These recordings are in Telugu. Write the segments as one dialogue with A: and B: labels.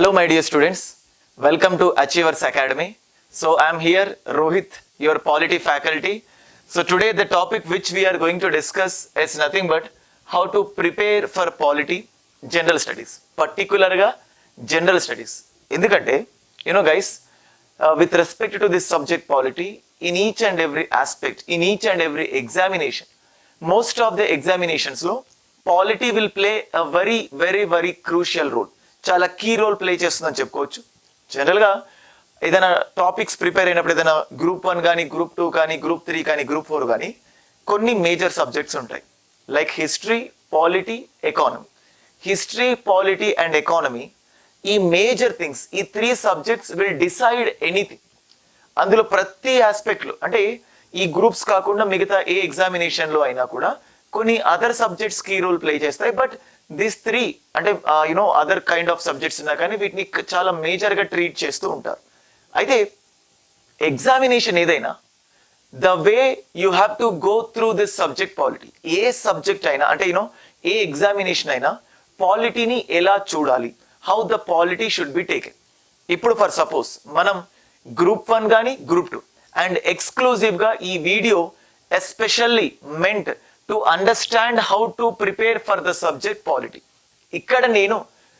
A: Hello, my dear students. Welcome to Achievers Academy. So, I am here, Rohit, your polity faculty. So, today the topic which we are going to discuss is nothing but how to prepare for polity general studies, particularగా general studies. ఎందుకంటే you know guys, uh, with respect to this subject polity, in each and every aspect, in each and every examination, most of the examinations లో polity will play a very very very crucial role చాలా కీ రోల్ ప్లే చేస్తుందని చెప్పుకోవచ్చు. జనరల్గా ఏదైనా టాపిక్స్ ప్రిపేర్ అయినప్పుడు ఏదైనా గ్రూప్ వన్ కానీ గ్రూప్ టూ కానీ గ్రూప్ త్రీ కానీ గ్రూప్ ఫోర్ కానీ కొన్ని మేజర్ సబ్జెక్ట్స్ ఉంటాయి. Like history polity economy history polity and economy ఈ మేజర్ థింగ్స్ ఈ three subjects will decide anything అందులో ప్రతి ఆస్పెక్ట్లు అంటే ఈ గ్రూప్స్ కాకుండా మిగతా ఏ ఎగ్జామినేషన్లో అయినా కూడా కొన్ని other subjects key role play చేస్తాయి. బట్ దిస్ త్రీ అంటే you know other kind of subjects ఉన్నా కానీ వీటిని చాలా మేజర్గా ట్రీట్ చేస్తూ ఉంటారు. అయితే ఎగ్జామినేషన్ ఏదైనా the way you have to go through this subject polity A subject అయినా అంటే యూనో ఏ ఎగ్జామినేషన్ అయినా పాలిటీని ఎలా చూడాలి? How the polity should be taken ఇప్పుడు ఫర్ సపోజ్ మనం గ్రూప్ వన్ కానీ గ్రూప్ టూ అండ్ ఎక్స్క్లూజివ్గా ఈ video especially meant to understand how to prepare for the subject polity ఇక్కడ నేను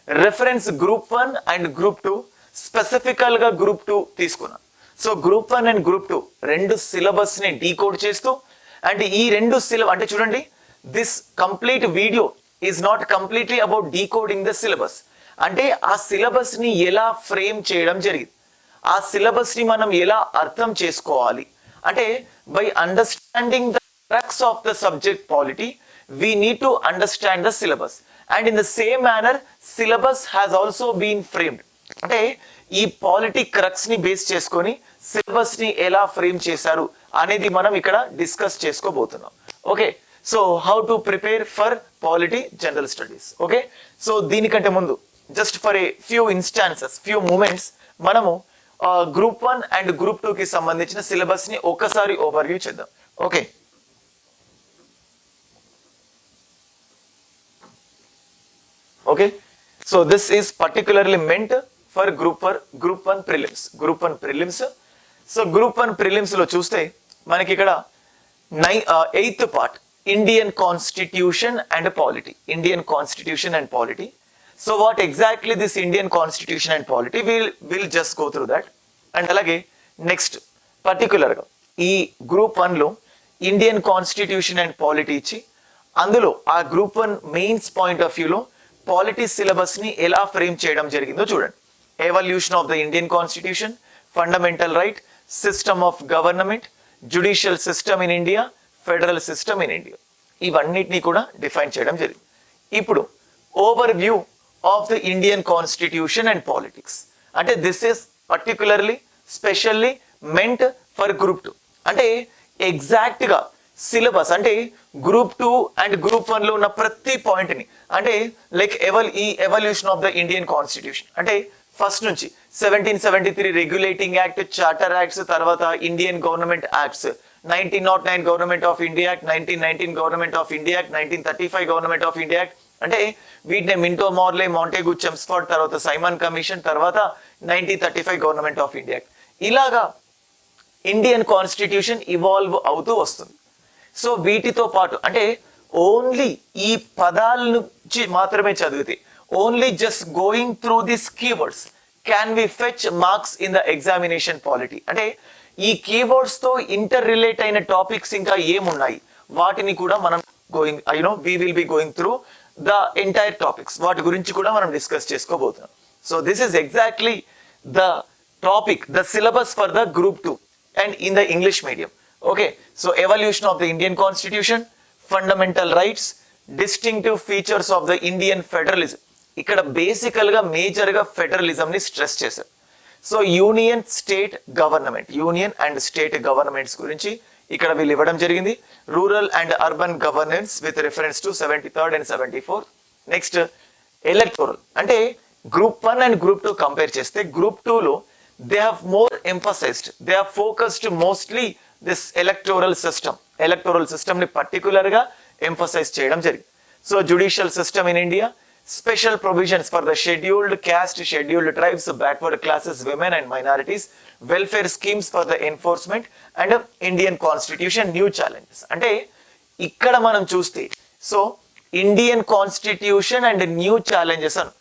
A: reference group one and group two స్పెసిఫికల్గా group two తీసుకున్నాను so group one and group two రెండు సిలబస్ని డీకోడ్ చేస్తూ అండ్ ఈ రెండు సిలబస్ అంటే చూడండి this complete video is not completely about decoding the syllabus అంటే ఆ సిలబస్ని ఎలా ఫ్రేమ్ చేయడం జరిగింది. ఆ సిలబస్ని మనం ఎలా అర్థం చేసుకోవాలి. అంటే by understanding the crux of the subject polity we need to understand the syllabus and in the same manner syllabus has also been framed. అంటే ఈ పాలిటీ క్రక్స్ని బేస్ చేసుకొని సిలబస్ని ఎలా ఫ్రేమ్ చేశారు అనేది మనం ఇక్కడ డిస్కస్ చేసుకోబోతున్నాం. Okay so how to prepare for polity general studies okay so దీనికంటే ముందు just for a few instances few moments మనము group one and group two కి సంబంధించిన సిలబస్ని ఒక్కసారి ఓవర్వ్యూ చేద్దాం. Okay okay so this is particularly meant for group for group one prelims group one prelims so group one ప్రిలిమ్స్లో చూస్తే మనకి ఇక్కడ నై eighth part Indian constitution and polity Indian constitution and polity so what exactly this Indian constitution and polity will will just go through that and అలాగే నెక్స్ట్ పర్టికులర్గా ఈ గ్రూప్ వన్లో ఇండియన్ కాన్స్టిట్యూషన్ అండ్ పాలిటీ ఇచ్చి అందులో ఆ group one mains point of వ్యూలో పాలిటీ సిలబస్ని ఎలా ఫ్రేమ్ చేయడం జరిగిందో చూడండి. Evolution of the Indian constitution fundamental right system of government judicial system in India federal system in India ఇవన్నిటిని కూడా డిఫైన్ చేయడం జరిగింది. ఇప్పుడు overview of the Indian constitution and politics అంటే this is particularly specially meant for group two అంటే ఎగ్జాక్ట్గా సిలబస్ అంటే గ్రూప్ టూ అండ్ గ్రూప్ వన్లో ఉన్న ప్రతి పాయింట్ని అంటే లైక్ ఎవల్ ఈ evolution of the Indian constitution అంటే ఫస్ట్ నుంచి seventeen seventy three regulating act charter acts తర్వాత Indian government acts nineteen nought nine government of India act nineteen nineteen government of India act nineteen thirty five government of India act అంటే వీటిని మింటో మార్లే మాంటేగు చెమ్స్ఫర్డ్ తర్వాత సైమన్ కమిషన్ తర్వాత nineteen thirty five government of India act ఇలాగా ఇండియన్ కాన్స్టిట్యూషన్ ఇవాల్వ్ అవుతూ వస్తుంది. సో వీటితో పాటు అంటే ఓన్లీ ఈ పదాల నుంచి మాత్రమే చదివితే only just going through this keywords can we fetch marks in the examination polity అంటే ఈ కీవర్డ్స్తో ఇంటర్ రిలేట్ అయిన టాపిక్స్ ఇంకా ఏమున్నాయి? వాటిని కూడా మనం going you know we will be going through the entire topics వాటి గురించి కూడా మనం డిస్కస్ చేసుకోబోతున్నాం. So this is exactly the topic the syllabus for the group two and in the English medium Okay, so evolution of the Indian constitution, fundamental rights, distinctive features of the Indian federalism. ఇక్కడ బేసికల్గా మేజర్గా ఫెడరలిజం ని స్ట్రెస్ చేశారు so union state government union and state governments గురించి ఇక్కడ వీళ్ళు ఇవ్వడం జరిగింది. Rural and urban governance with reference to seventy third and seventy four next electoral అంటే group one and group two compare చేస్తే గ్రూప్లో they have more emphasized they have focused mostly this electoral system electoral పర్టికులర్గా ఎంఫోసైజ్ చేయడం జరిగింది. So judicial system in India special provisions for the scheduled caste scheduled tribes backward classes women and minorities welfare schemes for the enforcement and Indian constitution new challenges అంటే ఇక్కడ మనం చూస్తే so Indian constitution and new challenges అని.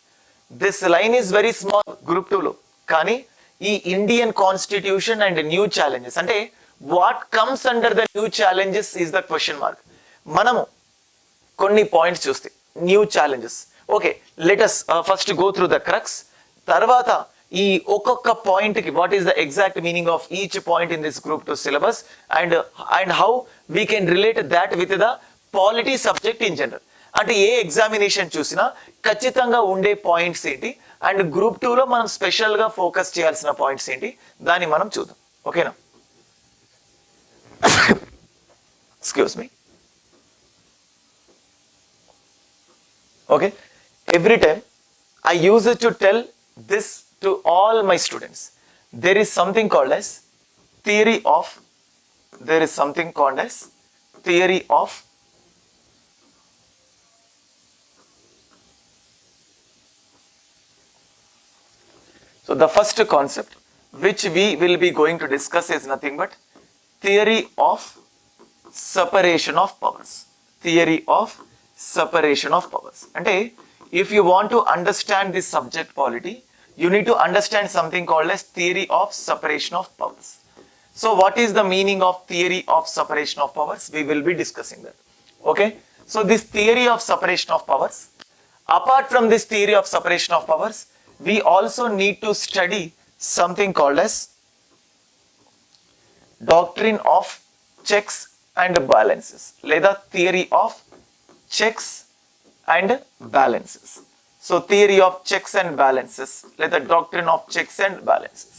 A: This line is very small group టూలో కానీ ఈ Indian constitution and new challenges అంటే what comes under the new challenges is the question mark మనము కొన్ని పాయింట్స్ చూస్తే new challenges okay let's first go through the crux తర్వాత ఈ ఒక్కొక్క పాయింట్కి what is the exact meaning of each point in this group two syllabus and and how we can relate that with the polity subject in general అంటే ఏ ఎగ్జామినేషన్ చూసినా ఖచ్చితంగా ఉండే పాయింట్స్ ఏంటి? అండ్ గ్రూప్లో మనం స్పెషల్గా ఫోకస్ చేయాల్సిన పాయింట్స్ ఏంటి? దాన్ని మనం చూద్దాం. ఓకేనా Excuse me. Okay. Every time I use it to tell this to all my students. There is something called as theory of, there is something called as theory of So the first concept which we will be going to discuss is nothing but theory of separation of powers. Theory of separation of powers. అంటే if you want to understand this subject polity you need to understand something called as theory of separation of powers. So what is the meaning of theory of separation of powers? We will be discussing that. Okay? So this theory of separation of powers apart from this theory of separation of powers we also need to study something called as doctrine of checks and balances లేదా theory of checks and balances so theory of checks and balances లేదా doctrine of checks and balances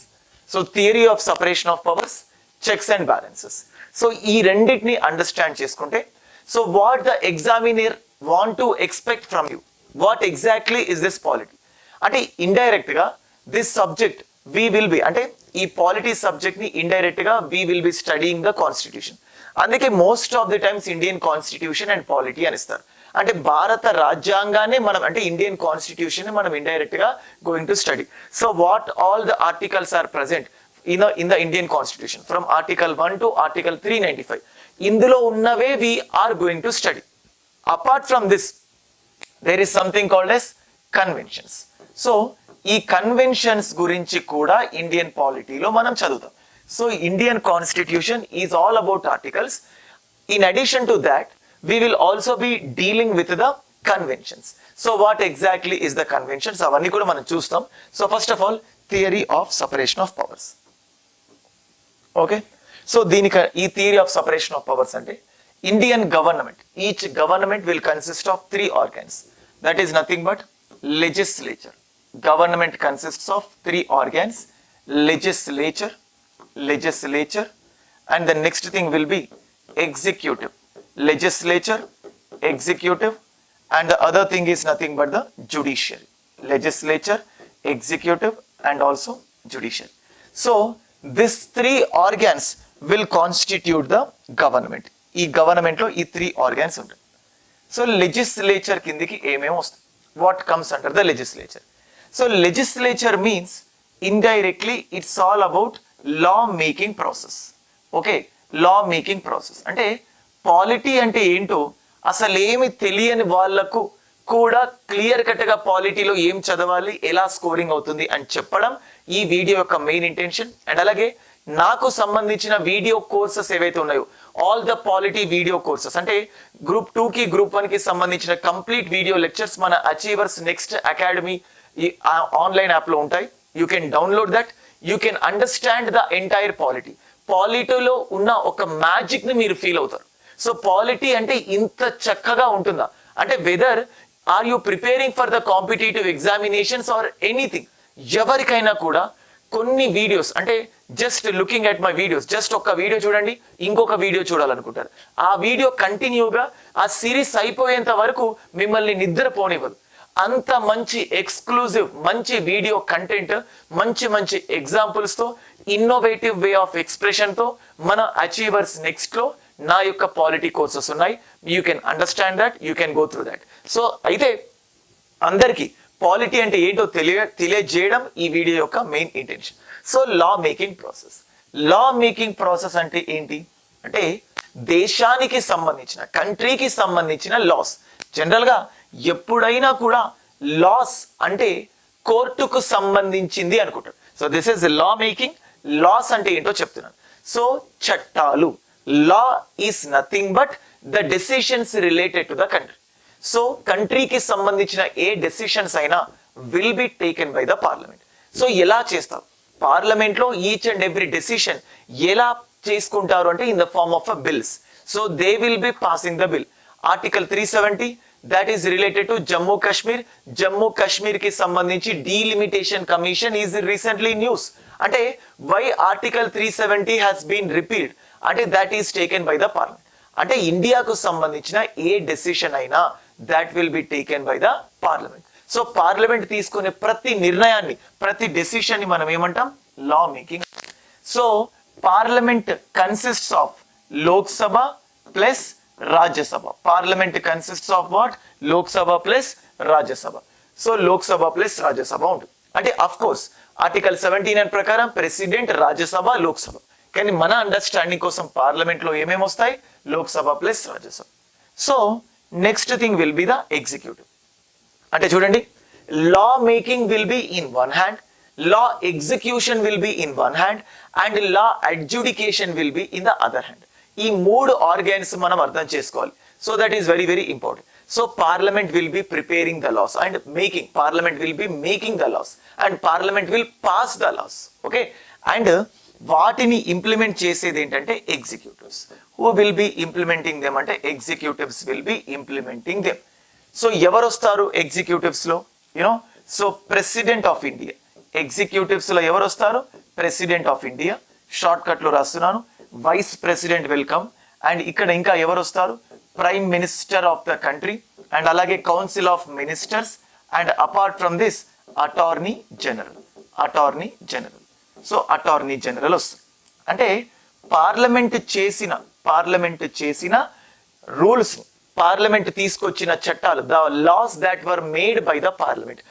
A: so theory of separation of powers checks and balances so ఈ రెండింటిని అండర్స్టాండ్ చేసుకుంటే so what the examiner want to expect from you what exactly is this polity అంటే ఇండైరెక్ట్గా this subject we will be అంటే ఈ పాలిటీ సబ్జెక్ట్ని ఇండైరెక్ట్గా we will be studying the constitution అందుకే most of the times Indian constitution and polity అని ఇస్తారు. అంటే భారత రాజ్యాంగాన్ని మనం అంటే ఇండియన్ కాన్స్టిట్యూషన్ మనం ఇండైరెక్ట్గా going to study so what all the articles are present in in the Indian constitution from article one to article three ninety five ఇందులో ఉన్నవే we are going to study apart from this there is something called as conventions so ఈ కన్వెన్షన్స్ గురించి కూడా ఇండియన్ పాలిటీలో మనం చదువుతాం. So Indian constitution is all about articles in addition to that we will also be dealing with the conventions so what exactly is the conventions అవన్నీ కూడా మనం చూస్తాం. So first of all theory of separation of powers okay so దీనికి ఈ theory of separation of powers అంటే Indian government each government will consist of three organs that is nothing but legislature Government consists of three organs legislature legislature and the next thing will be executive legislature, executive, and the other thing is nothing but the judiciary. Legislature, executive, and also judiciary. So, these three organs will constitute the government. ఈ గవర్నమెంట్ లో ఈ త్రీ ఆర్గాన్స్ ఉంటాయి సో లెజిస్లేచర్ కిందికి ఏమేమి వస్తాయి what comes under the legislature So legislature means indirectly it's all about law making process okay law making process అంటే పాలిటీ అంటే ఏంటో అసలు ఏమి తెలియని వాళ్ళకు కూడా క్లియర్ కట్గా పాలిటీలో ఏం చదవాలి ఎలా స్కోరింగ్ అవుతుంది అని చెప్పడం ఈ వీడియో యొక్క మెయిన్ ఇంటెన్షన్ అండ్ అలాగే నాకు సంబంధించిన వీడియో కోర్సెస్ ఏవైతే ఉన్నాయో all the polity video courses అంటే గ్రూప్ టూ కి గ్రూప్ వన్కి సంబంధించిన కంప్లీట్ వీడియో లెక్చర్స్ మన అచీవర్స్ నెక్స్ట్ అకాడమీ ఈ ఆన్లైన్ యాప్లో ఉంటాయి. You can download that you can understand the entire polity పాలిటీలో ఉన్న ఒక మ్యాజిక్ని మీరు ఫీల్ అవుతారు. సో పాలిటీ అంటే ఇంత చక్కగా ఉంటుందా? అంటే whether are you preparing for the competitive examinations or anything ఎవరికైనా కూడా కొన్ని వీడియోస్ అంటే just looking at my videos just ఒక వీడియో చూడండి ఇంకొక వీడియో చూడాలనుకుంటారు. ఆ వీడియో కంటిన్యూగా ఆ సిరీస్ అయిపోయేంత వరకు మిమ్మల్ని నిద్రపోనివ్వదు. అంత మంచి ఎక్స్క్లూజివ్ మంచి వీడియో కంటెంట్ మంచి మంచి ఎగ్జాంపుల్స్తో ఇన్నోవేటివ్ వే ఆఫ్ ఎక్స్ప్రెషన్తో మన అచీవర్స్ నెక్స్ట్లో నా యొక్క పాలిటీ కోర్సెస్ ఉన్నాయి. You can understand that you can go through that so అయితే అందరికీ పాలిటీ అంటే ఏంటో తెలియ తెలియజేయడం ఈ వీడియో యొక్క main intention so law making process law making process అంటే ఏంటి? అంటే దేశానికి సంబంధించిన కంట్రీకి సంబంధించిన లాస్ జనరల్గా ఎప్పుడైనా కూడా లాస్ అంటే కోర్టుకు సంబంధించింది అనుకుంటారు so this is law making laws అంటే ఏంటో చెప్తున్నాను సో చట్టాలు. Law is nothing but the decisions related to the country so కంట్రీకి సంబంధించిన ఏ డెసిషన్స్ అయినా will be taken by the parliament so ఎలా చేస్తారు? పార్లమెంట్లో ఈచ్ అండ్ ఎవ్రీ డెసిషన్ ఎలా చేసుకుంటారు అంటే in the form of a bills so they will be passing the bill article three seventy that is related to Jammu Kashmir Jammu కాశ్మీర్కి సంబంధించి delimitation commission is recently news అంటే why article three seventy has been repealed అంటే that is taken by the parliament అంటే ఇండియాకు సంబంధించిన ఏ డెసిషన్ అయినా that will be taken by the parliament so parliament తీసుకునే ప్రతి నిర్ణయాన్ని ప్రతి డెసిషన్ని మనం ఏమంటాం? Law making so parliament consists of Lok Sabha plus Rajya Sabha. Parliament consists of what Lok Sabha plus Rajya Sabha so Lok Sabha plus Rajya Sabha ఉంటుంది. అంటే of course article seventy nine ప్రకారం ప్రెసిడెంట్ రాజ్యసభ లోక్సభ కానీ మన అండర్స్టాండింగ్ కోసం పార్లమెంట్లో ఏమేమి వస్తాయి? Lok Sabha plus Rajya Sabha so next thing will be the executive అంటే చూడండి. Law making will be in one hand law execution will be in one hand and law adjudication will be in the other hand ఈ మూడు ఆర్గాన్స్ మనం అర్థం చేసుకోవాలి. So that is very very important so parliament will be preparing the laws and making parliament will be making the laws and parliament will pass the laws okay and వాటిని ఇంప్లిమెంట్ చేసేది ఏంటంటే executives who will be implementing them అంటే executives will be implementing them so ఎవరు వస్తారు ఎగ్జిక్యూటివ్స్లో? You know so president of India ఎగ్జిక్యూటివ్స్లో ఎవరు వస్తారు? ప్రెసిడెంట్ ఆఫ్ ఇండియా షార్ట్ కట్లో రాస్తున్నాను. వైస్ ప్రెసిడెంట్ వెల్కమ్ అండ్ ఇక్కడ ఇంకా ఎవరు వస్తారు? Prime minister of the country and అలాగే council of ministers and apart from this attorney general attorney general so attorney general వస్తుంది. అంటే పార్లమెంట్ చేసిన పార్లమెంట్ చేసిన రూల్స్ పార్లమెంట్ తీసుకొచ్చిన చట్టాలు the laws that were made by the parliament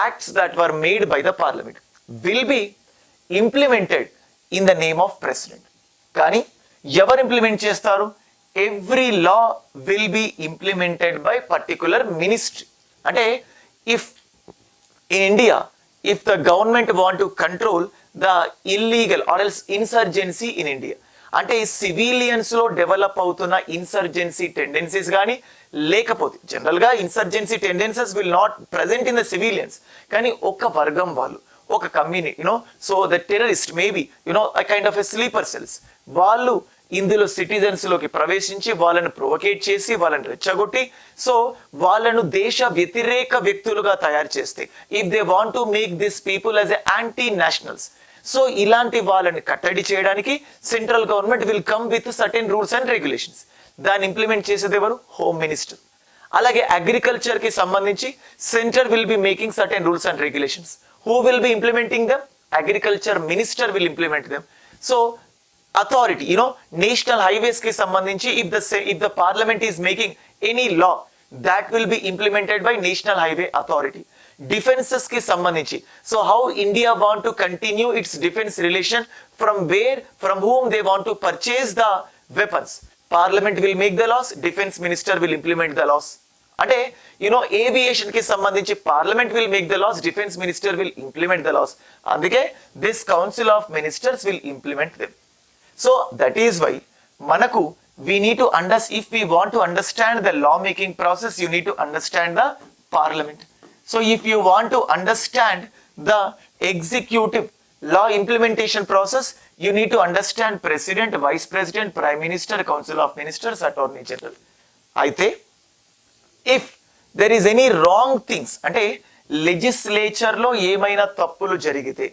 A: acts that were made by the parliament will be implemented in the name of president కానీ ఎవరు ఇంప్లిమెంట్ చేస్తారు? Every law will be implemented by particular ministry అంటే if in India if the government want to control the illegal or else insurgency in India అంటే సివిలియన్స్లో డెవలప్ అవుతున్న ఇన్సర్జెన్సీ టెండెన్సీస్ కానీ లేకపోతే జనరల్గా insurgency tendencies will not present in the civilians కానీ ఒక వర్గం వాళ్ళు ఒక community you know so the terrorist maybe you know I kind of a sleeper cells వాళ్ళు ఇందులో సిటిజన్స్లోకి ప్రవేశించి వాళ్ళను ప్రొవకేట్ చేసి వాళ్ళని రెచ్చగొట్టి సో వాళ్ళను దేశ వ్యతిరేక వ్యక్తులుగా తయారు చేస్తే if they want to make this people as a anti nationals so ఇలాంటి వాళ్ళని కట్టడి చేయడానికి central government will come with certain rules and regulations దాన్ని ఇంప్లిమెంట్ చేసేది ఎవరు? హోమ్ మినిస్టర్ అలాగే అగ్రికల్చర్కి సంబంధించి centre will be making certain rules and regulations who will be implementing them agriculture minister will implement them so authority you know national హైవేస్కి సంబంధించి if the if the parliament is making any law that will be implemented by national highway authority డిఫెన్సెస్కి సంబంధించి so how India want to continue its defence relation from where from whom they want to purchase the weapons parliament will make the laws defence minister will implement the laws అంటే యునో ఏవియేషన్కి సంబంధించి parliament will make the laws defence minister will implement the laws అందుకే this council of ministers will implement them so that is why మనకు we need understand if we want to understand the law making process you need to understand the parliament so if you want to understand the executive law implementation process you need to understand president vice president prime minister council of ministers attorney general అయితే if there is any wrong things అంటే లెజిస్లేచర్లో ఏమైనా తప్పులు జరిగితే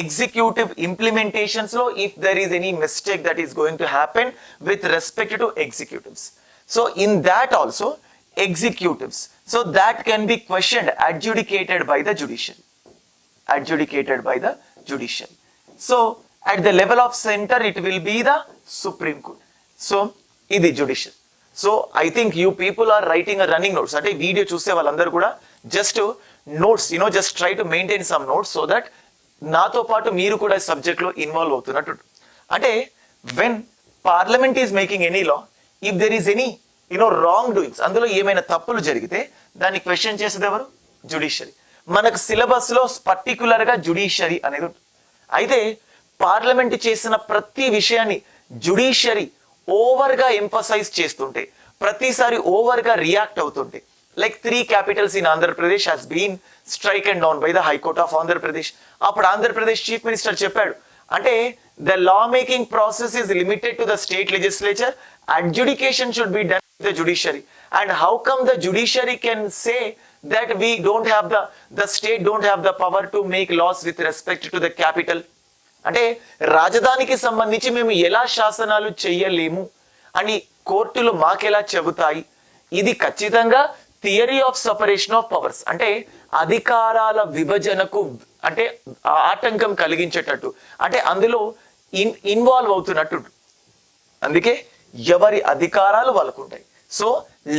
A: executive ఇంప్లిమెంటేషన్స్లో if there is any mistake that is going to happen with respect to executives so in that also executives so that can be question adjudicated by the judicial adjudicated by the judiciary. So at the level of center, it will be the Supreme Court. So ఇది judicial. So I think you people are writing a running notes అంటే వీడియో చూసే వాళ్ళందరూ కూడా just notes you know just try to maintain some notes so that నాతో పాటు మీరు కూడా సబ్జెక్ట్లో ఇన్వాల్వ్ అవుతున్నట్టు. అంటే when parliament is making any law if there is any you know wrong doings అందులో ఏమైనా తప్పులు జరిగితే దాన్ని క్వశ్చన్ చేసేది ఎవరు? జుడిషియరీ మనకు సిలబస్లో పర్టికులర్ జుడిషియరీ అనేది ఉంటుంది. అయితే పార్లమెంట్ చేసిన ప్రతి విషయాన్ని జుడిషియరీ ఓవర్గా ఎంఫసైజ్ చేస్తుంటే ప్రతిసారి ఓవర్గా రియాక్ట్ అవుతుంటే like three capitals in Andhra Pradesh has been strike and down by the high court of Andhra Pradesh అప్పుడు ఆంధ్రప్రదేశ్ చీఫ్ మినిస్టర్ చెప్పాడు అంటే the law making process is limited to the state legislature adjudication should be done the judiciary and how come the judiciary can say that we don't have the the state don't have the power to make laws with respect to the capital అంటే రాజధానికి సంబంధించి మేము ఎలా శాసనాలు చెయ్యలేము అని కోర్టులు మాకెలా చెబుతాయి? ఇది ఖచ్చితంగా theory of separation of powers అంటే అధికారాల విభజనకు అంటే ఆటంకం కలిగించేటట్టు. అంటే అందులో ఇన్ ఇన్వాల్వ్ అవుతున్నట్టు. అందుకే ఎవరి అధికారాలు వాళ్ళకు ఉంటాయి సో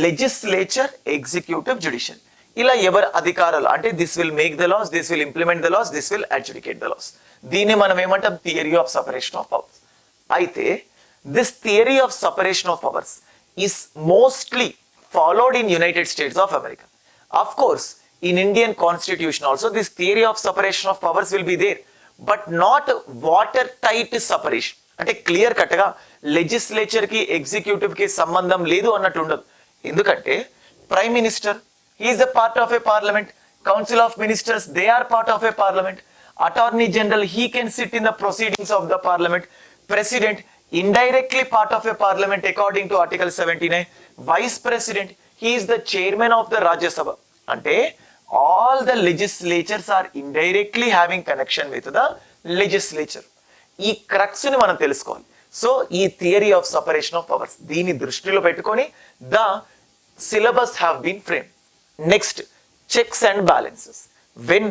A: లెజిస్లేచర్ ఎగ్జిక్యూటివ్ జుడిషియల్ ఇలా ఎవరి అధికారాలు అంటే this will make the laws this will implement the laws this will adjudicate the laws దీన్ని మనం ఏమంటాం? Theory of separation of powers అయితే this theory of separation of powers is mostly followed in United States of America of course in Indian constitution also this theory of separation of powers will be there but not water tight separation అంటే క్లియర్ కట్గా లెజిస్లేచర్కి ఎగ్జిక్యూటివ్కి సంబంధం లేదు అన్నట్టు ఉండదు. ఎందుకంటే prime minister is a part of a parliament council of ministers they are part of a parliament attorney general he can sit in the proceedings of the parliament president indirectly part of a parliament according to article 79 vice vice president he is the chairman of the Rajya Sabha అంటే all the legislatures are indirectly having connection with the legislature ఈ క్రక్స్ని మనం తెలుసుకోవాలి. సో ఈ theory of separation of powers దీన్ని దృష్టిలో పెట్టుకొని the syllabus have been frame next checks and balances when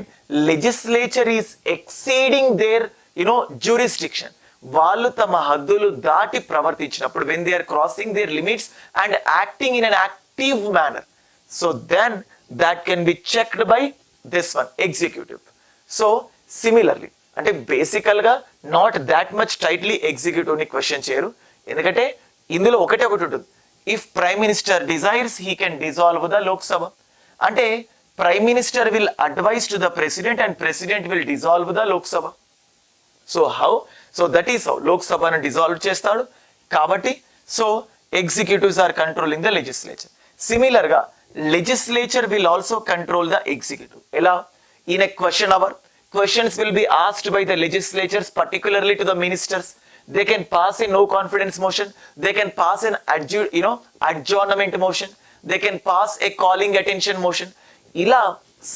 A: legislature is exceeding their you know jurisdiction వాళ్ళు తమ హద్దులు దాటి ప్రవర్తించినప్పుడు when they are crossing their limits and acting in an active manner so then that can be checked by this one executive so similarly అంటే బేసికల్గా నాట్ దాట్ మచ్ టైట్లీ ఎగ్జిక్యూటివ్ని క్వశ్చన్ చేయరు. ఎందుకంటే ఇందులో ఒకటే ఒకటి ఉంటుంది. If prime minister desires he can dissolve the Lok Sabha అంటే prime minister will advise to the president and president will dissolve the Lok Sabha so how so that is how లోక్సభను dissolve చేస్తాడు. కాబట్టి so executives are controlling the legislature సిమిలర్గా legislature will also control the executive ఎలా? In a question hour questions will be asked by the legislatures particularly to the ministers they can pass a no confidence motion. They can pass an adju you know adjournment motion. They can pass a calling attention motion. ఇలా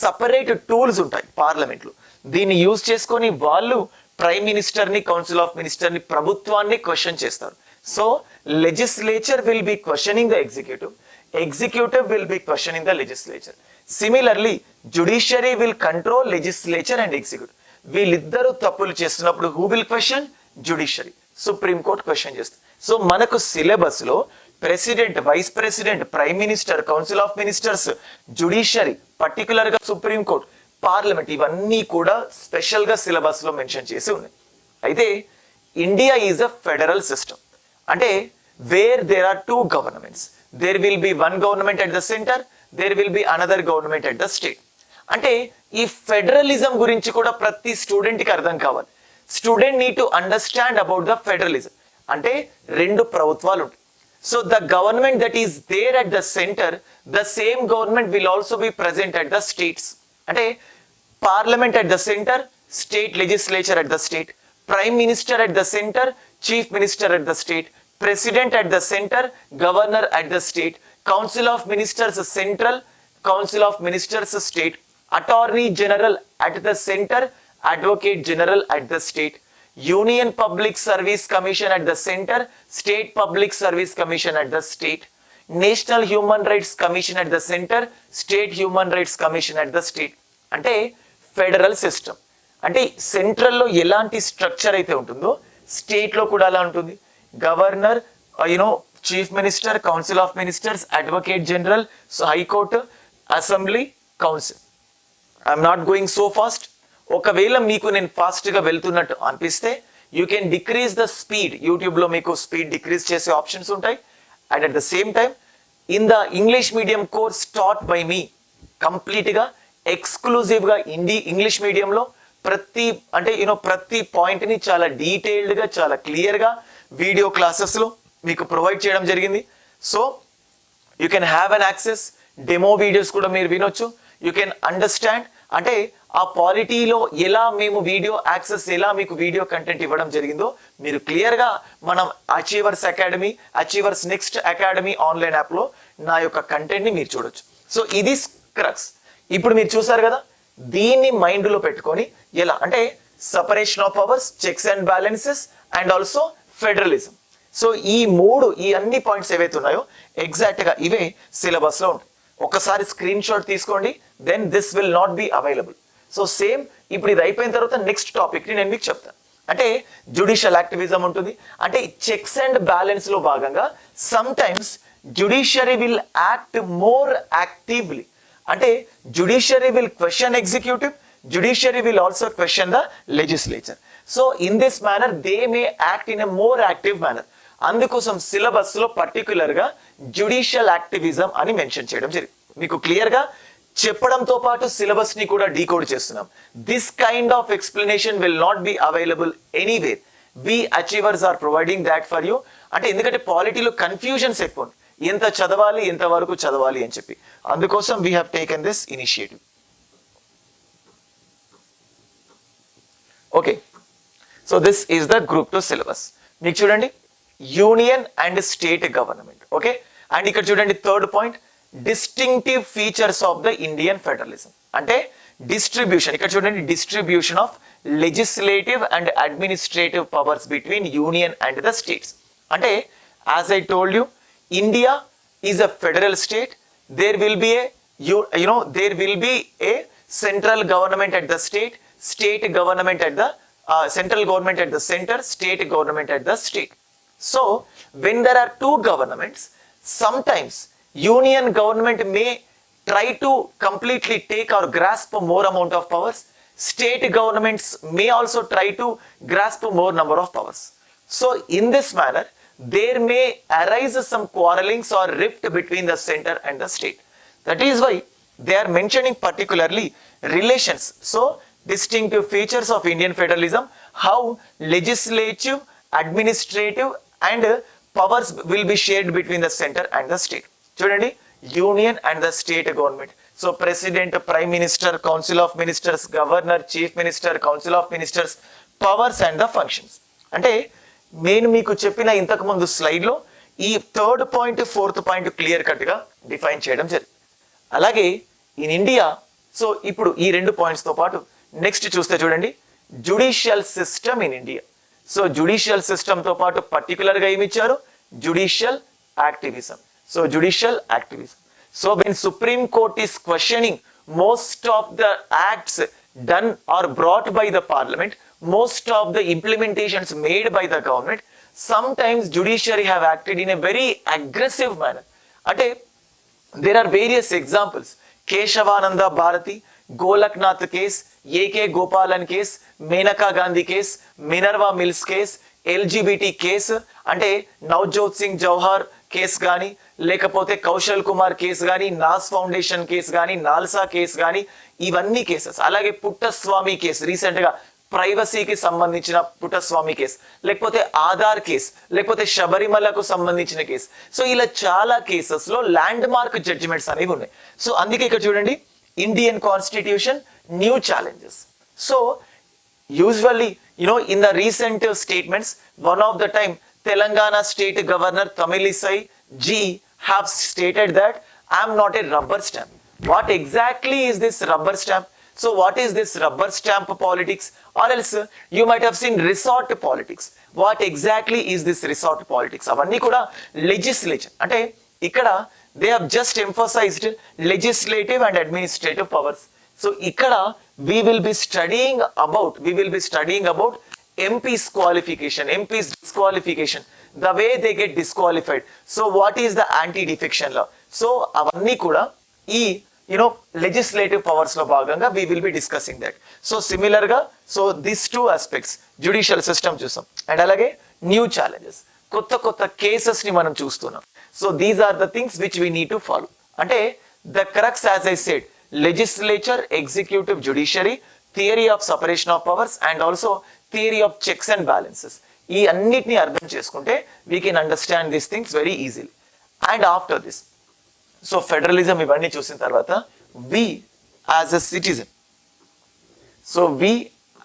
A: సపరేట్ టూల్స్ ఉంటాయి పార్లమెంట్లో. దీన్ని యూజ్ చేసుకొని వాళ్ళు ప్రైమ్ మినిస్టర్ని కౌన్సిల్ ఆఫ్ మినిస్టర్ని ప్రభుత్వాన్ని క్వశ్చన్ చేస్తారు. So legislature will be questioning the executive executive will be questioning the legislature similarly judiciary will control legislature and executive వీళ్ళిద్దరూ తప్పులు చేస్తున్నప్పుడు who will question judiciary supreme court question చేస్తుంది. సో మనకు సిలబస్లో president vice president prime minister council of ministers judiciary పర్టికులర్గా సుప్రీం కోర్ట్ పార్లమెంట్ ఇవన్నీ కూడా స్పెషల్గా సిలబస్లో మెన్షన్ చేసి ఉన్నాయి. అయితే India is a federal system అంటే where there are two governments there will be one government at the centre there will be another government at the state అంటే ఈ ఫెడరలిజం గురించి కూడా ప్రతి స్టూడెంట్కి అర్థం కావాలి. Student need to understand about the federalism అంటే రెండు ప్రభుత్వాలు ఉంటాయి. So the government that is there at the centre the same government will also be present at the states అంటే parliament at the center, state legislature at the state, prime minister at the center, chief minister at the state, president at the center, governor at the state, council of ministers central, council of ministers state, attorney general at the center, advocate general at the state, union public service commission at the center, state public service commission at the state, national human rights commission at the center, state human rights commission at the state. అంటే ఫెడరల్ సిస్టమ్. అంటే సెంట్రల్లో ఎలాంటి స్ట్రక్చర్ అయితే ఉంటుందో స్టేట్లో కూడా అలా ఉంటుంది. Governor you know chief minister council of ministers advocate general high court assembly council I'm not going so fast ఒకవేళ మీకు నేను ఫాస్ట్గా వెళ్తున్నట్టు అనిపిస్తే you can decrease the speed యూట్యూబ్లో మీకు స్పీడ్ డిక్రీజ్ చేసే ఆప్షన్స్ ఉంటాయి. And at the same time in the English medium course taught by me complete ఎక్స్క్లూజివ్గా ఎక్స్క్లూజివ్గా హిందీ ఇంగ్లీష్ మీడియంలో ప్రతి అంటే యూనో ప్రతి పాయింట్ని చాలా డీటెయిల్డ్గా చాలా క్లియర్గా వీడియో క్లాసెస్లో మీకు ప్రొవైడ్ చేయడం జరిగింది. So you can have an access demo videos కూడా మీరు వినొచ్చు. యూ కెన్ అండర్స్టాండ్ అంటే ఆ పాలిటీలో ఎలా మేము వీడియో యాక్సెస్ ఎలా మీకు వీడియో కంటెంట్ ఇవ్వడం జరిగిందో మీరు క్లియర్గా మనం achievers academy achievers next academy online యాప్లో నా యొక్క కంటెంట్ని మీరు చూడొచ్చు. సో ఇది క్రక్స్ ఇప్పుడు మీరు చూసారు కదా దీన్ని మైండ్లో పెట్టుకొని ఎలా? అంటే separation of powers checks and balances and also federalism so ఈ మూడు ఈ అన్ని పాయింట్స్ ఏవైతే ఉన్నాయో ఎగ్జాక్ట్గా ఇవే సిలబస్లో ఉంటాయి. ఒకసారి స్క్రీన్ షాట్ తీసుకోండి then this will not be available so same ఇప్పుడు ఇది అయిపోయిన తర్వాత నెక్స్ట్ టాపిక్ని నేను మీకు చెప్తాను అంటే జుడిషియల్ యాక్టివిజం ఉంటుంది. అంటే చెక్స్ అండ్ బ్యాలెన్స్లో భాగంగా sometimes judiciary will act more actively అంటే judiciary will question executive judiciary will also question the legislature so in this manner they may act in a more active manner అందుకోసం సిలబస్లో పర్టికులర్గా జుడిషియల్ యాక్టివిజం అని మెన్షన్ చేయడం జరిగింది. మీకు క్లియర్గా చెప్పడంతో పాటు సిలబస్ని కూడా డీకోడ్ చేస్తున్నాం. This kind of explanation will not be available anywhere we achievers are providing that for you అంటే ఎందుకంటే పాలిటీలో కన్ఫ్యూజన్స్ ఎక్కువ ఎంత చదవాలి ఎంత వరకు చదవాలి అని చెప్పి. అందుకోసం we have taken this initiative okay so this is the group two syllabus మీకు చూడండి union and state government okay and ఇక్కడ చూడండి third point distinctive features of the Indian federalism అంటే డిస్ట్రిబ్యూషన్ ఇక్కడ చూడండి distribution of legislative and administrative powers between union and the states అంటే as I told you India is a federal state. There will be a, you, you know, there will be a central government at the state, state government at the, uh, central government at the center, state government at the state. So, when there are two governments, sometimes union government may try to completely take or grasp more amount of powers. State governments may also try to grasp more number of powers. So, in this manner, there may arise some quarrelings or rift between the center and the state. That is why they are mentioning particularly relations. So, distinctive features of Indian federalism, how legislative, administrative and powers will be shared between the center and the state. Generally, union and the state government. So, president, prime minister, council of ministers, governor, chief minister, council of ministers, powers and the functions. అంటే నేను మీకు చెప్పిన ఇంతకు ముందు స్లైడ్లో ఈ third point fourth point clear కట్గా డిఫైన్ చేయడం జరిగింది. అలాగే ఇన్ ఇండియా సో ఇప్పుడు ఈ రెండు పాయింట్స్తో పాటు నెక్స్ట్ చూస్తే చూడండి judicial system in India. So judicial సిస్టమ్తో పాటు పర్టికులర్గా ఏమి ఇచ్చారు judicial activism. So judicial activism. So when supreme court is questioning most of the acts done or brought by the parliament most of the implementations made by the government sometimes judiciary have acted in a very aggressive manner అంటే there are various examples. Kesavananda Bharati Golaknath case A K Gopalan case Maneka Gandhi case Minerva mills case LGBT case అంటే నవజోత్ సింగ్ జవహర్ కేస్ కానీ లేకపోతే కౌశల్ కుమార్ కేసు కానీ నాస్ ఫౌండేషన్ కేసు కానీ నాల్సా కేసు కానీ ఇవన్నీ కేసెస్. అలాగే పుట్టస్వామి కేసు రీసెంట్గా ప్రైవసీకి సంబంధించిన పుటస్వామి కేసు లేకపోతే ఆధార్ కేసు లేకపోతే శబరిమలకు సంబంధించిన కేసు. సో ఇలా చాలా కేసెస్లో ల్యాండ్ మార్క్ జడ్జిమెంట్స్ అనేవి ఉన్నాయి. సో అందుకే ఇక్కడ చూడండి Indian constitution new challenges so usually you know in the recent statements one of the time Telangana state governor Tamilisai ji have stated that I'm not a rubber stamp what exactly is this rubber stamp so what is this rubber stamp politics or else uh, you might have seen resort politics what exactly is this resort politics అవన్నీ కూడా legislature అంటే ఇక్కడ they have just emphasised legislative and administrative powers so ఇక్కడ we will be studying about we will be studying about MP's qualification MP's disqualification the way they get disqualified so what is the anti defection law so అవన్నీ కూడా ఈ యునో లెజిస్లేటివ్ పవర్స్లో భాగంగా we will be discussing that so సిమిలర్గా so this two aspects judicial system చూసాం. అండ్ అలాగే న్యూ ఛాలెంజెస్ కొత్త కొత్త కేసెస్ని మనం చూస్తున్నాం. So these are the things which we need to follow అంటే the crux as I said legislature executive judiciary theory of separation of powers and also theory of checks and balances ఈ అన్నిటిని అర్థం చేసుకుంటే we can understand these things very easily and after this so federalism ఇవన్నీ చూసిన తర్వాత we as a citizen so we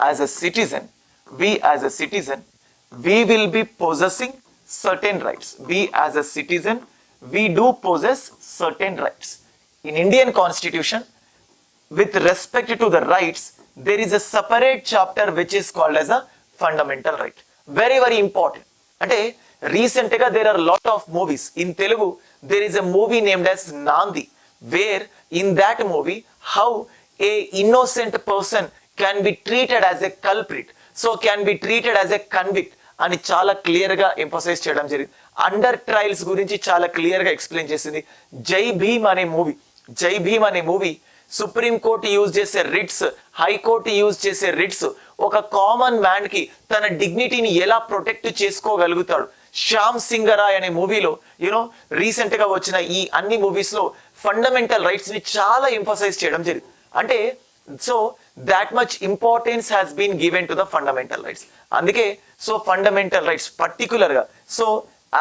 A: as a citizen we as a citizen we will be possessing certain rights. We as a citizen, we do possess certain rights. In Indian constitution, with respect to the rights, there is a separate chapter which is called as a fundamental right. Very, very important. అంటే రీసెంట్గా there are lot of movies in Telugu there is a movie named as Naandhi where in that movie how a innocent person can be treated as a culprit so can be treated as a convict అని చాలా క్లియర్గా ఎంఫోసైజ్ చేయడం జరిగింది. అండర్ ట్రయల్స్ గురించి చాలా క్లియర్గా ఎక్స్ప్లెయిన్ చేసింది జై భీమ్ అనే మూవీ జై భీమ్ అనే మూవీ సుప్రీంకోర్టు యూజ్ చేసే రిట్స్ హైకోర్టు యూజ్ చేసే రిట్స్ ఒక కామన్ మ్యాన్కి తన డిగ్నిటీని ఎలా ప్రొటెక్ట్ చేసుకోగలుగుతాడు? శ్యామ్ సింగరాయ్ అనే మూవీలో యూనో రీసెంట్గా వచ్చిన ఈ అన్ని మూవీస్లో ఫండమెంటల్ రైట్స్ని చాలా ఎంఫసైజ్ చేయడం జరిగింది. అంటే so that much importance has been given to the fundamental rights అందుకే సో ఫండమెంటల్ రైట్స్ పర్టికులర్గా so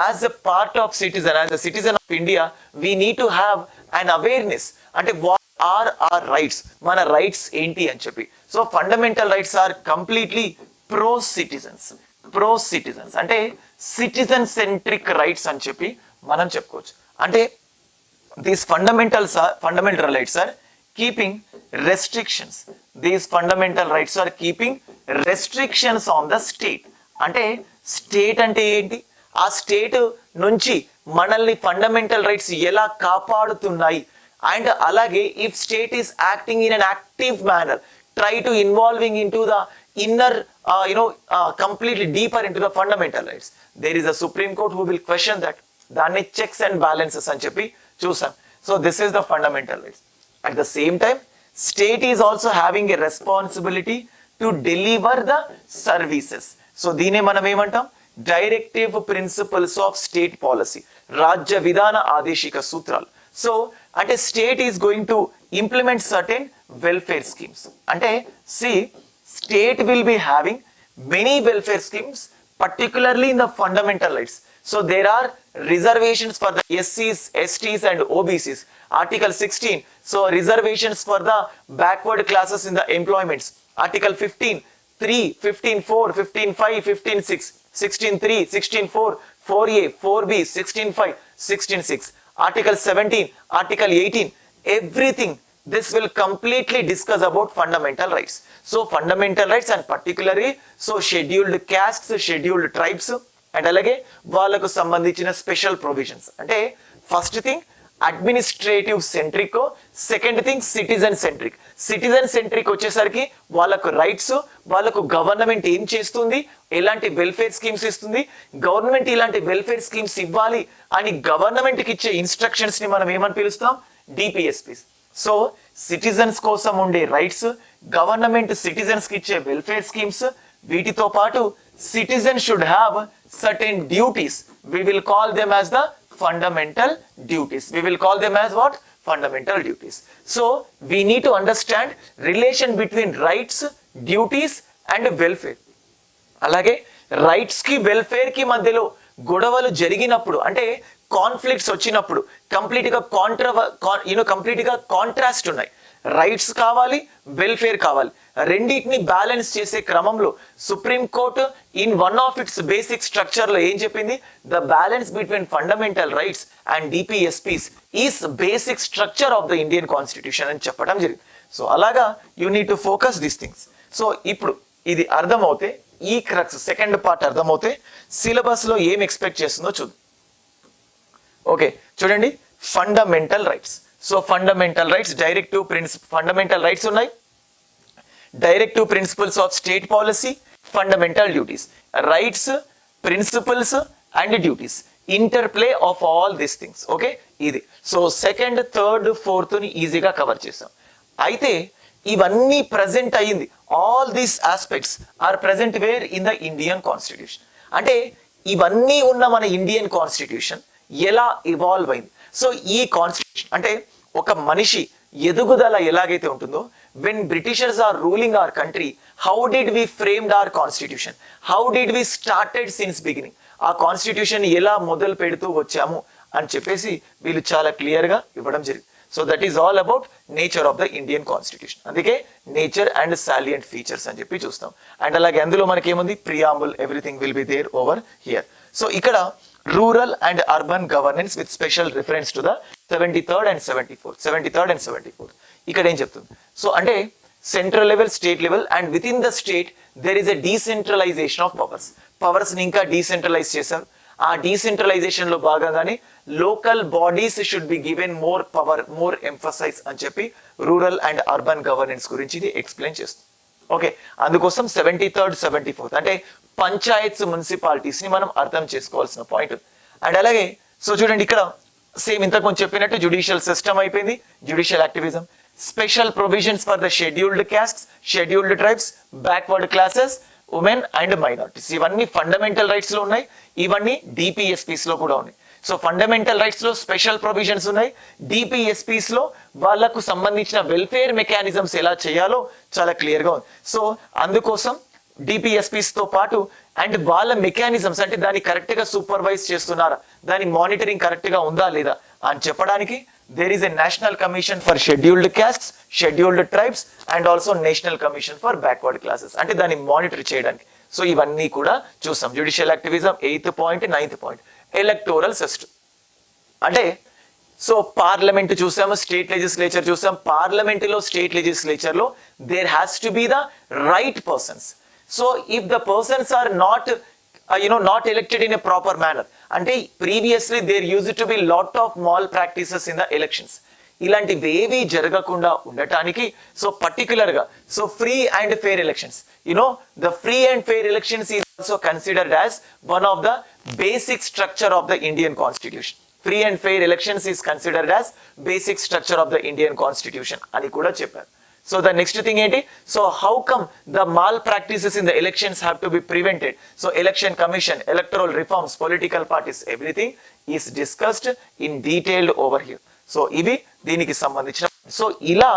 A: as a part of citizen as a citizen of India we need to have an awareness అంటే వాట్ ఆర్ ఆర్ రైట్స్ మన రైట్స్ ఏంటి అని చెప్పి. So fundamental rights are completely pro citizens pro citizens అంటే సిటిజన్ సెంట్రిక్ రైట్స్ అని చెప్పి మనం చెప్పుకోవచ్చు. అంటే these fundamentals fundamental rights are keeping restrictions these fundamental rights are keeping restrictions on the state అంటే స్టేట్ అంటే ఏంటి? ఆ స్టేట్ నుంచి మనల్ని ఫండమెంటల్ రైట్స్ ఎలా కాపాడుతున్నాయి? అండ్ అలాగే if state is acting in an active manner try to involving in the inner you know completely deeper into the fundamental rights there is a supreme court who will question that దాన్ని చెక్స్ అండ్ బ్యాలెన్సెస్ అని చెప్పి చూసాం. So this is the fundamental rights at the same time state is also having a responsibility to deliver the services so దీనే మనం ఏమంటాం? Directive principles of state policy రాజ్య విధాన ఆదేశిక సూత్రాలు సో అంటే state is going to implement certain welfare schemes అంటే see state will be having many welfare schemes, particularly in the fundamental rights. So there are reservations for the SCs, STs and OBCs. Article 16, so reservations for the backward classes in the employments. Article 15, 3, 15, 4, 15, 5, 15, 6, 16, 3, 16, 4, 4A, 4B, 16, 5, 16, 6. Article 17, Article 18, everything this will completely discuss about fundamental rights. So fundamental rights and particularly so scheduled castes, scheduled tribes and అలాగే వాళ్ళకు సంబంధించిన స్పెషల్ ప్రొవిజన్స్ అంటే first thing administrative centric second thing citizen centric citizen centric వచ్చేసరికి వాళ్ళకు రైట్స్ వాళ్ళకు గవర్నమెంట్ ఏం చేస్తుంది ఎలాంటి వెల్ఫేర్ స్కీమ్స్ ఇస్తుంది గవర్నమెంట్ ఇలాంటి వెల్ఫేర్ స్కీమ్స్ ఇవ్వాలి అని గవర్నమెంట్కి ఇచ్చే ఇన్స్ట్రక్షన్స్ని మనం ఏమని పిలుస్తాం? డిపిఎస్పీస్ సో సిటిజన్స్ కోసం ఉండే రైట్స్ గవర్నమెంట్ సిటిజన్స్కి ఇచ్చే వెల్ఫేర్ స్కీమ్స్ వీటితో పాటు citizen should have certain duties we will call them as the fundamental duties we will call them as what fundamental duties so we need to understand relation between rights duties and welfare అలాగే రైట్స్కి వెల్ఫేర్కి మధ్యలో గొడవలు జరిగినప్పుడు అంటే కాన్ఫ్లిక్ట్స్ వచ్చినప్పుడు కంప్లీట్గా కాంట్రవ యూనో కంప్లీట్గా కాంట్రాస్ట్ ఉన్నాయి. రైట్స్ కావాలి వెల్ఫేర్ కావాలి. రెండింటిని బ్యాలెన్స్ చేసే క్రమంలో supreme court in one of its basic స్ట్రక్చర్లో ఏం చెప్పింది? The balance between fundamental rights and DPSPs is basic structure of the Indian constitution అని చెప్పడం జరిగింది. సో అలాగా you need to focus these things so ఇప్పుడు ఇది అర్థమవుతే ఈ క్రక్స్ సెకండ్ పార్ట్ అర్థమవుతే సిలబస్లో ఏం ఎక్స్పెక్ట్ చేస్తుందో చూద్దాం. ఓకే చూడండి. Fundamental rights so fundamental rights directive principle fundamental rights ఉన్నాయి. Directive principles of state policy fundamental duties rights principles and duties interplay of all this things okay ఇది సో సెకండ్ థర్డ్ ఫోర్త్ని ఈజీగా కవర్ చేసాం అయితే ఇవన్నీ ప్రజెంట్ అయ్యింది. All these aspects are present where in the Indian constitution అంటే ఇవన్నీ ఉన్న మన ఇండియన్ కాన్స్టిట్యూషన్ ఎలా ఇవాల్వ్ అయింది? సో ఈ కాన్స్టిట్యూషన్ అంటే ఒక మనిషి ఎదుగుదల ఎలాగైతే ఉంటుందో when Britishers are ruling our country how did we framed our constitution how did we started since beginning ఆ కాన్స్టిట్యూషన్ ఎలా మొదలు పెడుతూ వచ్చాము అని చెప్పేసి వీళ్ళు చాలా క్లియర్గా ఇవ్వడం జరిగింది. So that is all about nature of the Indian constitution అందుకే నేచర్ అండ్ సాలియంట్ ఫీచర్స్ అని చెప్పి చూస్తాం. అండ్ అలాగే అందులో మనకి ఏముంది preamble everything will be there over here so ఇక్కడ rural and urban governance with special reference to the seventy third and seventy fourth seventy third and seventy fourth ఇక్కడ ఏం చెప్తుంది? సో అంటే central level state level and within the state there is a decentralisation of powers పవర్స్ని ఇంకా డీసెంట్రలైజ్ చేశారు. ఆ డీసెంట్రలైజేషన్లో భాగంగానే local bodies should be given more power more emphasise అని చెప్పి రూరల్ అండ్ అర్బన్ గవర్నెన్స్ గురించి ఇది ఎక్స్ప్లెయిన్ చేస్తుంది. ఓకే అందుకోసం సెవెంటీ థర్డ్ సెవెంటీ ఫోర్త్ అంటే పంచాయత్స్ మున్సిపాలిటీస్ని మనం అర్థం చేసుకోవాల్సిన పాయింట్ అండ్ అలాగే సో చూడండి ఇక్కడ సేమ్ ఇంతకు ముందు చెప్పినట్టు జుడిషియల్ సిస్టమ్ అయిపోయింది judicial activism special provisions for the scheduled caste scheduled tribes backward classes women and minorities ఇవన్నీ ఫండమెంటల్ రైట్స్లో ఉన్నాయి ఇవన్నీ డిపిఎస్పీస్లో కూడా ఉన్నాయి. సో ఫండమెంటల్ రైట్స్లో స్పెషల్ ప్రొవిజన్స్ ఉన్నాయి డిపిఎస్పీస్లో వాళ్ళకు సంబంధించిన వెల్ఫేర్ మెకానిజమ్స్ ఎలా చేయాలో చాలా క్లియర్గా ఉంది. సో అందుకోసం తో పాటు అండ్ వాళ్ళ మెకానిజమ్స్ అంటే దాన్ని కరెక్ట్గా సూపర్వైజ్ చేస్తున్నారా? దాని మానిటరింగ్ కరెక్ట్గా ఉందా లేదా? అని చెప్పడానికి there is a national commission for scheduled caste scheduled tribes and also national commission for backward classes అంటే దాన్ని మానిటర్ చేయడానికి. సో ఇవన్నీ కూడా చూసాం. Judicial activism eighth point ninth point electoral system అంటే సో పార్లమెంట్ చూసాము స్టేట్ లెజిస్లేచర్ చూసాం. పార్లమెంట్లో state లెజిస్లేచర్లో there has to be the right persons so if the persons are not you know not elected in a proper manner అంటే previously there used to be lot of malpractices in the elections ఇలాంటివి ఏవి జరగకుండా ఉండటానికి సో పర్టికులర్గా so free and fair elections you know the free and fair elections is also considered as one of the basic structure of the Indian constitution free and fair elections is considered as basic structure of the Indian constitution అని కూడా చెప్పారు. సో ద నెక్స్ట్ థింగ్ ఏంటి? So how come the malpractices in the elections have to be prevented so election commission electoral reforms political parties everything is discussed in detailed over here so ఇవి దీనికి సంబంధించిన సో ఇలా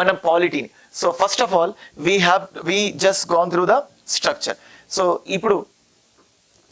A: మనం పాలిటీని so first of all we have we just gone through the structure so ఇప్పుడు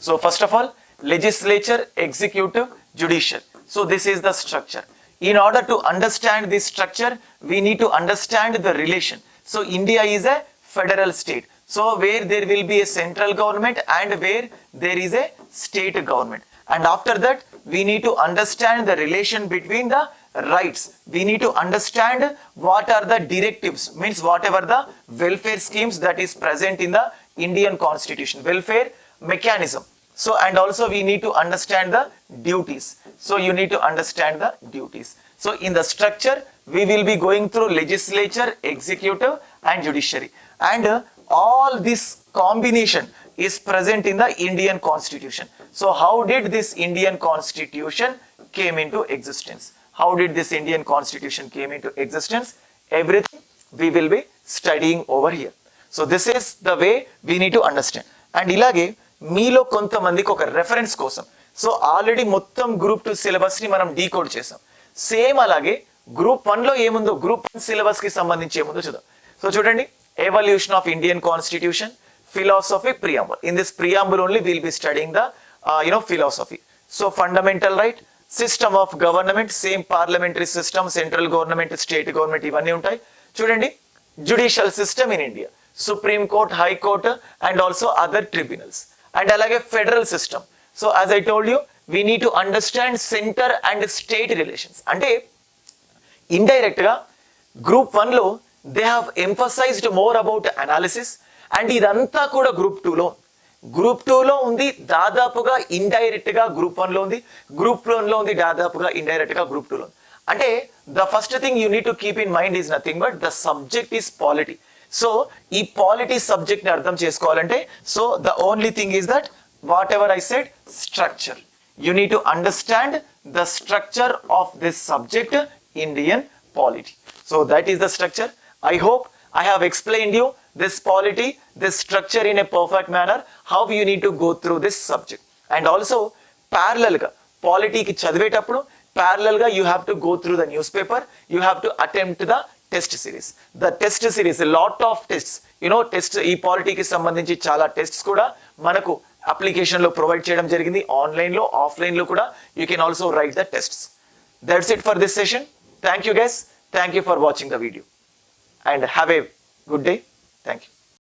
A: So first of all, legislature, executive, judicial. So this is the structure. In order to understand this structure, we need to understand the relation. So India is a federal state. So where there will be a central government and where there is a state government. And after that, we need to understand the relation between the rights. We need to understand what are the directives, means whatever the welfare schemes that is present in the Indian constitution, welfare mechanism. So, and also we need to understand the duties. So, you need to understand the duties. So, in the structure, we will be going through legislature, executive and judiciary. And uh, all this combination is present in the Indian constitution. So, how did this Indian constitution came into existence? How did this Indian constitution came into existence? Everything we will be studying over here. So, this is the way we need to understand. And ilage, మీలో కొంతమందికి ఒక రెఫరెన్స్ కోసం. సో ఆల్రెడీ మొత్తం గ్రూప్ టూ సిలబస్ని మనం డీకోడ్ చేసాం. సేమ్ అలాగే గ్రూప్ వన్లో ఏముందో గ్రూప్ వన్ సిలబస్కి సంబంధించి ఏముందో చూద్దాం. సో చూడండి. Evolution of Indian constitution philosophy preamble in this preamble only will be studying the you know philosophy so fundamental right system of government same parliamentary system central government state government ఇవన్నీ ఉంటాయి. చూడండి. Judicial system in India supreme court high court and also other tribunals and అలాగే federal system. So as I told you we need to understand centre and state relations అంటే ఇండైరెక్ట్గా గ్రూప్ వన్లో they have emphasised more about analysis and ఇదంతా కూడా గ్రూప్ టూ లో. గ్రూప్ టూలో ఉంది దాదాపుగా ఇండైరెక్ట్గా గ్రూప్ వన్లో ఉంది. గ్రూప్ వన్లో ఉంది దాదాపుగా ఇండైరెక్ట్గా గ్రూప్ టూ లో అంటే the first thing you need to keep in mind is nothing but the subject is polity so ఈ పాలిటీ సబ్జెక్ట్ ని అర్థం చేసుకోవాలంటే so the only thing is that whatever I said structure you need to understand the structure of this subject, Indian polity. So that is the structure. I hope I have explained you this polity, this structure in a perfect manner, how you need to go through this subject. And also, parallel గా పాలిటీకి చదివేటప్పుడు parallel గా you have to go through the newspaper, you have to attempt the test series. The test series lot of tests you know test ఈ పాలిటీకి సంబంధించి చాలా టెస్ట్స్ కూడా మనకు అప్లికేషన్లో ప్రొవైడ్ చేయడం జరిగింది. ఆన్లైన్లో ఆఫ్లైన్లో కూడా you can also write the tests that's it for this session thank you guys thank you for watching the video and have a good day thank you